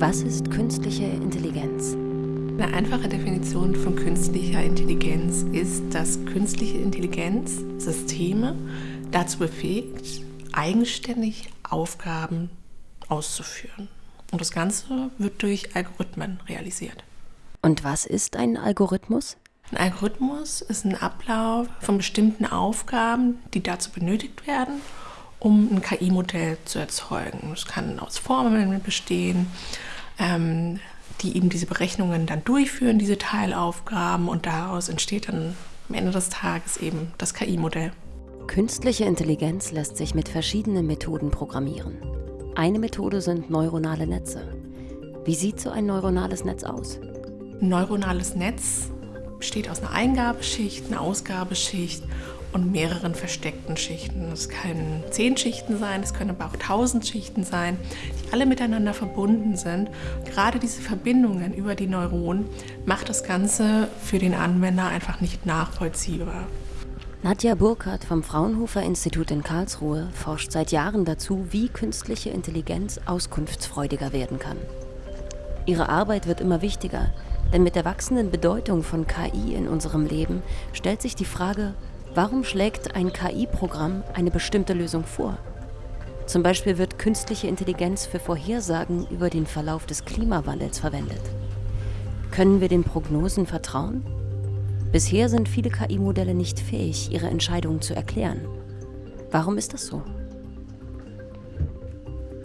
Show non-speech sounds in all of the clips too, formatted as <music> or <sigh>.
Was ist künstliche Intelligenz? Eine einfache Definition von künstlicher Intelligenz ist, dass künstliche Intelligenz Systeme dazu befähigt, eigenständig Aufgaben auszuführen. Und das Ganze wird durch Algorithmen realisiert. Und was ist ein Algorithmus? Ein Algorithmus ist ein Ablauf von bestimmten Aufgaben, die dazu benötigt werden, um ein KI-Modell zu erzeugen. Es kann aus Formeln bestehen, ähm, die eben diese Berechnungen dann durchführen, diese Teilaufgaben, und daraus entsteht dann am Ende des Tages eben das KI-Modell. Künstliche Intelligenz lässt sich mit verschiedenen Methoden programmieren. Eine Methode sind neuronale Netze. Wie sieht so ein neuronales Netz aus? Ein neuronales Netz besteht aus einer Eingabeschicht, einer Ausgabeschicht und mehreren versteckten Schichten. Es können zehn Schichten sein, es können aber auch tausend Schichten sein, die alle miteinander verbunden sind. Gerade diese Verbindungen über die Neuronen macht das Ganze für den Anwender einfach nicht nachvollziehbar. Nadja Burkhardt vom Fraunhofer Institut in Karlsruhe forscht seit Jahren dazu, wie künstliche Intelligenz auskunftsfreudiger werden kann. Ihre Arbeit wird immer wichtiger, denn mit der wachsenden Bedeutung von KI in unserem Leben stellt sich die Frage, warum schlägt ein KI-Programm eine bestimmte Lösung vor? Zum Beispiel wird künstliche Intelligenz für Vorhersagen über den Verlauf des Klimawandels verwendet. Können wir den Prognosen vertrauen? Bisher sind viele KI-Modelle nicht fähig, ihre Entscheidungen zu erklären. Warum ist das so?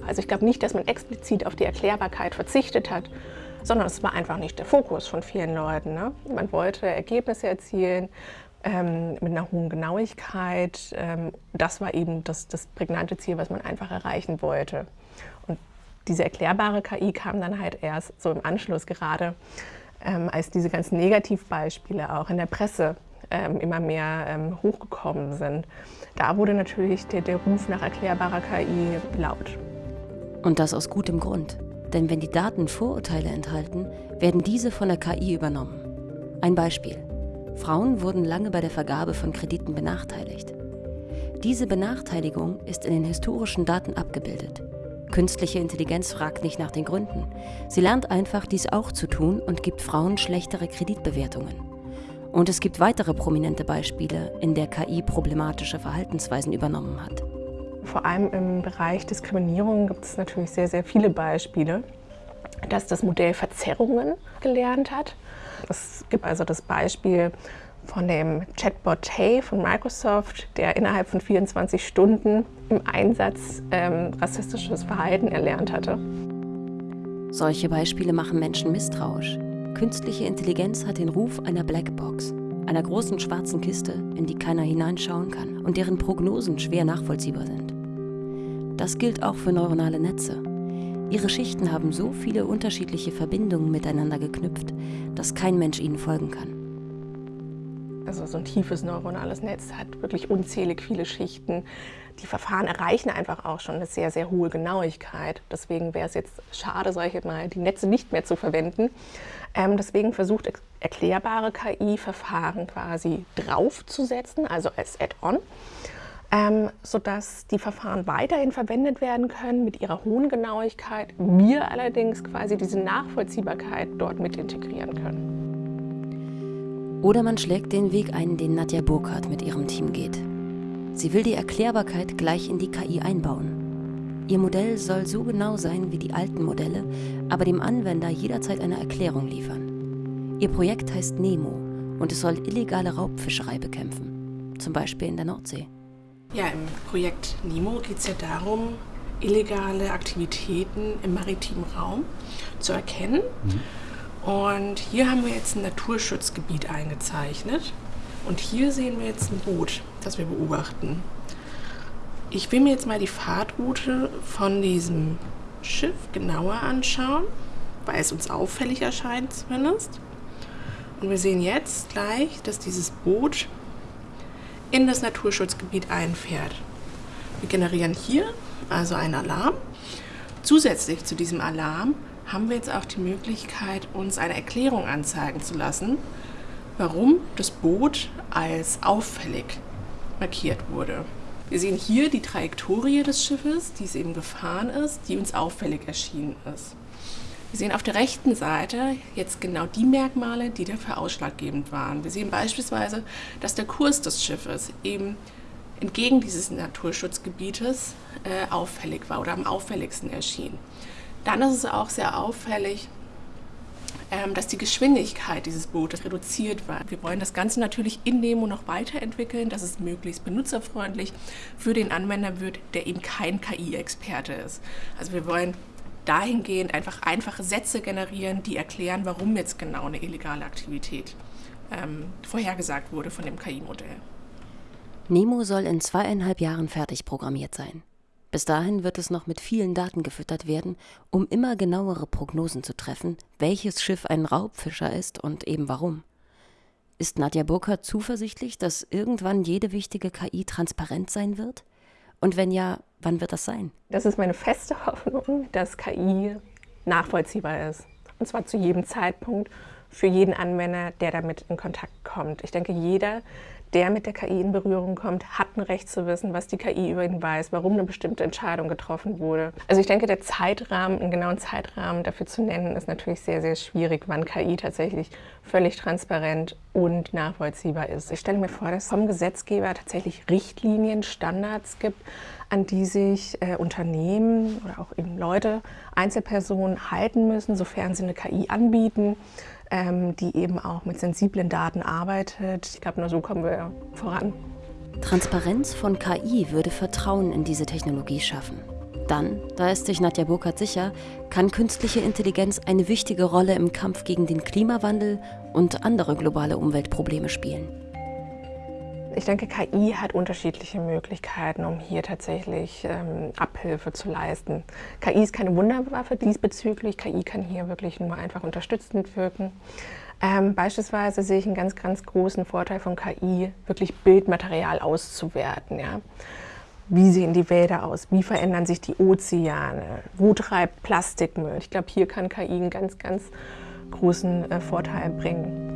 Also ich glaube nicht, dass man explizit auf die Erklärbarkeit verzichtet hat, sondern es war einfach nicht der Fokus von vielen Leuten. Ne? Man wollte Ergebnisse erzielen ähm, mit einer hohen Genauigkeit. Ähm, das war eben das, das prägnante Ziel, was man einfach erreichen wollte. Und diese erklärbare KI kam dann halt erst so im Anschluss gerade ähm, als diese ganzen Negativbeispiele auch in der Presse ähm, immer mehr ähm, hochgekommen sind. Da wurde natürlich der, der Ruf nach erklärbarer KI laut. Und das aus gutem Grund. Denn wenn die Daten Vorurteile enthalten, werden diese von der KI übernommen. Ein Beispiel. Frauen wurden lange bei der Vergabe von Krediten benachteiligt. Diese Benachteiligung ist in den historischen Daten abgebildet. Künstliche Intelligenz fragt nicht nach den Gründen. Sie lernt einfach, dies auch zu tun und gibt Frauen schlechtere Kreditbewertungen. Und es gibt weitere prominente Beispiele, in der KI problematische Verhaltensweisen übernommen hat. Vor allem im Bereich Diskriminierung gibt es natürlich sehr, sehr viele Beispiele, dass das Modell Verzerrungen gelernt hat. Es gibt also das Beispiel von dem Chatbot Tay von Microsoft, der innerhalb von 24 Stunden im Einsatz ähm, rassistisches Verhalten erlernt hatte. Solche Beispiele machen Menschen misstrauisch. Künstliche Intelligenz hat den Ruf einer Blackbox, einer großen schwarzen Kiste, in die keiner hineinschauen kann und deren Prognosen schwer nachvollziehbar sind. Das gilt auch für neuronale Netze. Ihre Schichten haben so viele unterschiedliche Verbindungen miteinander geknüpft, dass kein Mensch ihnen folgen kann. Also so ein tiefes neuronales Netz hat wirklich unzählig viele Schichten. Die Verfahren erreichen einfach auch schon eine sehr, sehr hohe Genauigkeit. Deswegen wäre es jetzt schade, solche mal, die Netze nicht mehr zu verwenden. Ähm, deswegen versucht erklärbare KI-Verfahren quasi draufzusetzen, also als Add-on, ähm, sodass die Verfahren weiterhin verwendet werden können mit ihrer hohen Genauigkeit, wir allerdings quasi diese Nachvollziehbarkeit dort mit integrieren können. Oder man schlägt den Weg ein, den Nadja Burkhardt mit ihrem Team geht. Sie will die Erklärbarkeit gleich in die KI einbauen. Ihr Modell soll so genau sein wie die alten Modelle, aber dem Anwender jederzeit eine Erklärung liefern. Ihr Projekt heißt Nemo und es soll illegale Raubfischerei bekämpfen, zum Beispiel in der Nordsee. Ja, im Projekt Nemo geht es ja darum, illegale Aktivitäten im maritimen Raum zu erkennen. Mhm und hier haben wir jetzt ein Naturschutzgebiet eingezeichnet. Und hier sehen wir jetzt ein Boot, das wir beobachten. Ich will mir jetzt mal die Fahrtroute von diesem Schiff genauer anschauen, weil es uns auffällig erscheint zumindest. Und wir sehen jetzt gleich, dass dieses Boot in das Naturschutzgebiet einfährt. Wir generieren hier also einen Alarm. Zusätzlich zu diesem Alarm haben wir jetzt auch die Möglichkeit, uns eine Erklärung anzeigen zu lassen, warum das Boot als auffällig markiert wurde. Wir sehen hier die Trajektorie des Schiffes, die es eben gefahren ist, die uns auffällig erschienen ist. Wir sehen auf der rechten Seite jetzt genau die Merkmale, die dafür ausschlaggebend waren. Wir sehen beispielsweise, dass der Kurs des Schiffes eben entgegen dieses Naturschutzgebietes äh, auffällig war oder am auffälligsten erschien. Dann ist es auch sehr auffällig, ähm, dass die Geschwindigkeit dieses Bootes reduziert war. Wir wollen das Ganze natürlich in Nemo noch weiterentwickeln, dass es möglichst benutzerfreundlich für den Anwender wird, der eben kein KI-Experte ist. Also wir wollen dahingehend einfach einfache Sätze generieren, die erklären, warum jetzt genau eine illegale Aktivität ähm, vorhergesagt wurde von dem KI-Modell. Nemo soll in zweieinhalb Jahren fertig programmiert sein. Bis dahin wird es noch mit vielen Daten gefüttert werden, um immer genauere Prognosen zu treffen, welches Schiff ein Raubfischer ist und eben warum. Ist Nadja Burkhardt zuversichtlich, dass irgendwann jede wichtige KI transparent sein wird? Und wenn ja, wann wird das sein? Das ist meine feste <laughs> Hoffnung, dass KI nachvollziehbar ist. Und zwar zu jedem Zeitpunkt für jeden Anwender, der damit in Kontakt kommt. Ich denke, jeder, der mit der KI in Berührung kommt, hat ein Recht zu wissen, was die KI über ihn weiß, warum eine bestimmte Entscheidung getroffen wurde. Also ich denke, der Zeitrahmen, einen genauen Zeitrahmen dafür zu nennen, ist natürlich sehr, sehr schwierig, wann KI tatsächlich völlig transparent und nachvollziehbar ist. Ich stelle mir vor, dass es vom Gesetzgeber tatsächlich Richtlinien, Standards gibt, an die sich äh, Unternehmen oder auch eben Leute, Einzelpersonen halten müssen, sofern sie eine KI anbieten ähm, die eben auch mit sensiblen Daten arbeitet. Ich glaube, nur so kommen wir voran. Transparenz von KI würde Vertrauen in diese Technologie schaffen. Dann, da ist sich Nadja Burkhardt sicher, kann künstliche Intelligenz eine wichtige Rolle im Kampf gegen den Klimawandel und andere globale Umweltprobleme spielen. Ich denke, KI hat unterschiedliche Möglichkeiten, um hier tatsächlich ähm, Abhilfe zu leisten. KI ist keine Wunderwaffe diesbezüglich. KI kann hier wirklich nur einfach unterstützend wirken. Ähm, beispielsweise sehe ich einen ganz, ganz großen Vorteil von KI, wirklich Bildmaterial auszuwerten. Ja? Wie sehen die Wälder aus? Wie verändern sich die Ozeane? Wo treibt Plastikmüll? Ich glaube, hier kann KI einen ganz, ganz großen äh, Vorteil bringen.